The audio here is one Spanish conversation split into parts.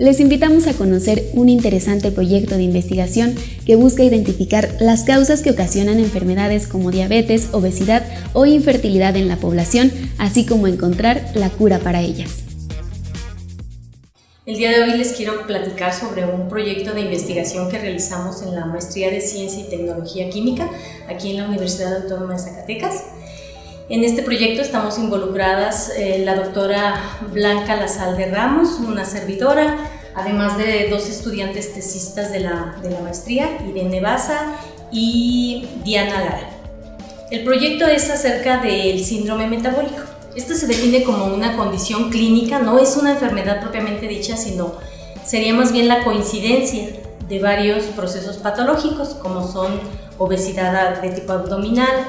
les invitamos a conocer un interesante proyecto de investigación que busca identificar las causas que ocasionan enfermedades como diabetes, obesidad o infertilidad en la población, así como encontrar la cura para ellas. El día de hoy les quiero platicar sobre un proyecto de investigación que realizamos en la Maestría de Ciencia y Tecnología Química aquí en la Universidad Autónoma de Zacatecas. En este proyecto estamos involucradas eh, la doctora Blanca Lazalde Ramos, una servidora, además de dos estudiantes tesistas de la, de la maestría, Irene Baza y Diana Lara. El proyecto es acerca del síndrome metabólico. Esto se define como una condición clínica, no es una enfermedad propiamente dicha, sino sería más bien la coincidencia de varios procesos patológicos, como son obesidad de tipo abdominal,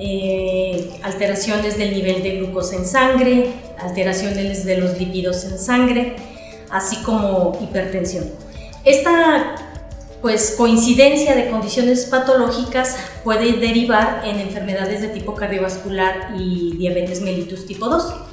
eh, alteraciones del nivel de glucosa en sangre, alteraciones de los lípidos en sangre, así como hipertensión. Esta pues, coincidencia de condiciones patológicas puede derivar en enfermedades de tipo cardiovascular y diabetes mellitus tipo 2.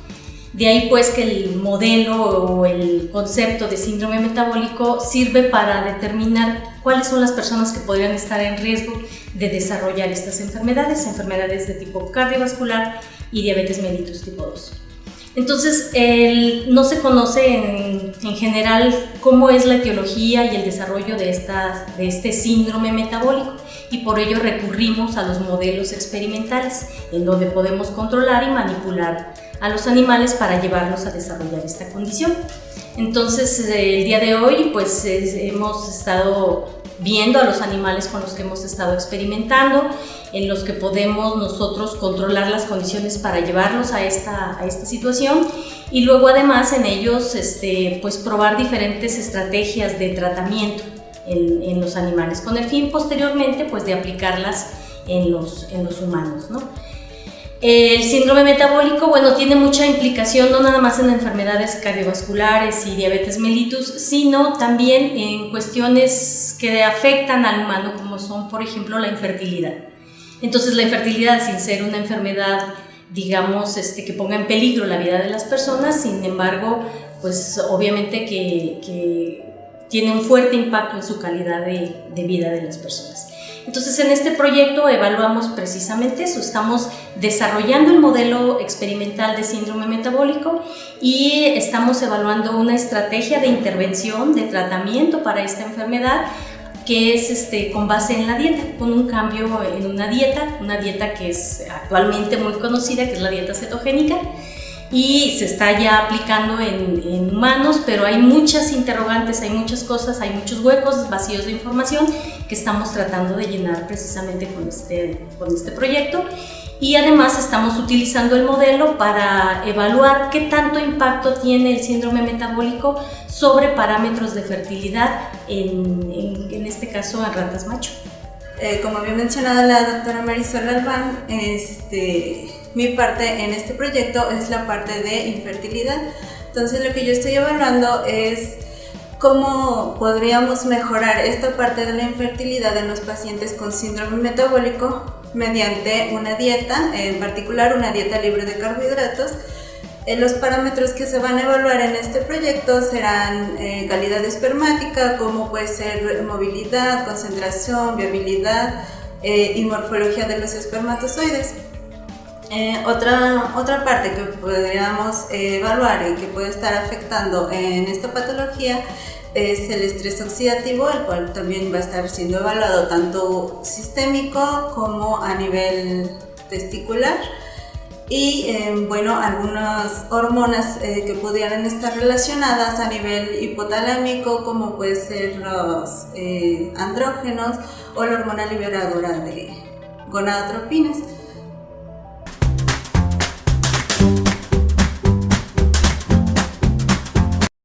De ahí pues que el modelo o el concepto de síndrome metabólico sirve para determinar cuáles son las personas que podrían estar en riesgo de desarrollar estas enfermedades, enfermedades de tipo cardiovascular y diabetes mellitus tipo 2. Entonces, no se conoce en, general cómo es la etiología y el desarrollo de, este síndrome metabólico y por ello recurrimos a los modelos experimentales en donde podemos controlar y manipular a los animales para llevarlos a desarrollar esta condición. Entonces, el día de hoy pues hemos estado viendo a los animales con los que hemos estado experimentando, en los que podemos nosotros controlar las condiciones para llevarlos a esta, esta situación y luego además en ellos este, pues probar diferentes estrategias de tratamiento en, en, los animales con el fin posteriormente pues de aplicarlas en los, en los humanos. ¿no? El síndrome metabólico, bueno, tiene mucha implicación no nada más en enfermedades cardiovasculares y diabetes mellitus, sino también en cuestiones que afectan al humano, como son, por ejemplo, la infertilidad. Entonces, la infertilidad, sin ser una enfermedad, digamos, este, que ponga en peligro la vida de las personas, sin embargo, pues obviamente que, tiene un fuerte impacto en su calidad de vida de las personas. Entonces en este proyecto evaluamos precisamente eso, estamos desarrollando el modelo experimental de síndrome metabólico y estamos evaluando una estrategia de intervención, de tratamiento para esta enfermedad que es este, con base en la dieta, con un cambio en una dieta, una dieta que es actualmente muy conocida, que es la dieta cetogénica, y se está ya aplicando en, en, humanos, pero hay muchas interrogantes, hay muchas cosas, hay muchos huecos, vacíos de información que estamos tratando de llenar precisamente con este, con este proyecto. Y además estamos utilizando el modelo para evaluar qué tanto impacto tiene el síndrome metabólico sobre parámetros de fertilidad, en, en, en este caso en ratas macho. Eh, como había mencionado la doctora Marisol Albán, este, mi parte en este proyecto es la parte de infertilidad. Entonces lo que yo estoy evaluando es cómo podríamos mejorar esta parte de la infertilidad en los pacientes con síndrome metabólico mediante una dieta, en particular una dieta libre de carbohidratos, eh, los parámetros que se van a evaluar en este proyecto serán eh, calidad espermática, como puede ser movilidad, concentración, viabilidad eh, y morfología de los espermatozoides. Otra, otra parte que podríamos evaluar y que puede estar afectando en esta patología es el estrés oxidativo, el cual también va a estar siendo evaluado tanto sistémico como a nivel testicular y eh, bueno, algunas hormonas eh, que pudieran estar relacionadas a nivel hipotalámico como puede ser los eh, andrógenos o la hormona liberadora de gonadotropinas.